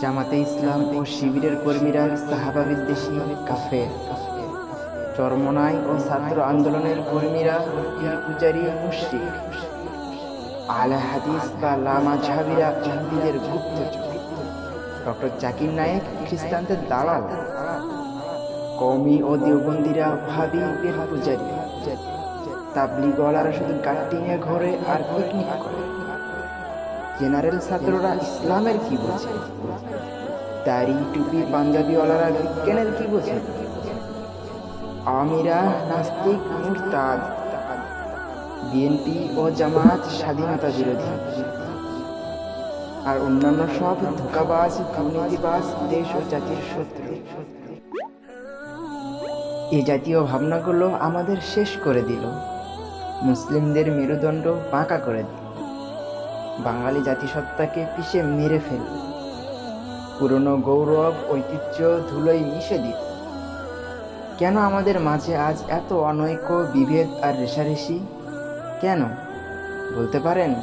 জামাতে ইসলাম ও শিবিরের কর্মীরা সাহাবা বিদ্বেষী, কাফের। চরমনাই ও ছাত্র আন্দোলনের কর্মীরা পূজারী মুশরিক আলে হাদিস বা লামা ঝাবিরা ইহুদিদের গুপ্তচর ডক্টর জাকির নায়েক খ্রিস্টানদের দালাল। কমি ও দেওবন্দিরা ভাবি পূজারী। তাবলিগওয়ালারা শুধু গাট্টিংয়ে ঘরে আর পিকনিক করে। জেনারেল ছাত্ররা ইসলামের কি বোঝে? দাড়ি, টুপি, পাঞ্জাবিওয়ালারা বিজ্ঞানের কি বোঝে? আমিরা, নাস্তিক, মুরতাদ। বিএনপি ও জামাত স্বাধীনতা বিরোধী। আর অন্যান্য সব ধোকাবাজ, দুর্নীতিবাজ দেশ ও জাতির শত্রু। এ জাতীয় ভাবনাগুলো আমাদের শেষ করে দিল। মুসলিমদের মেরুদণ্ড বাঁকা করে দিল। বাঙালি জাতিসত্তাকে পিষে মেরে ফেল। পুরনো গৌরব, ঐতিহ্য, ধুলোয় মিশে দিত কেন আমাদের মাঝে আজ এত অনৈক্য, বিভেদ আর রেশারেশি? কেন? বলতে পারেন?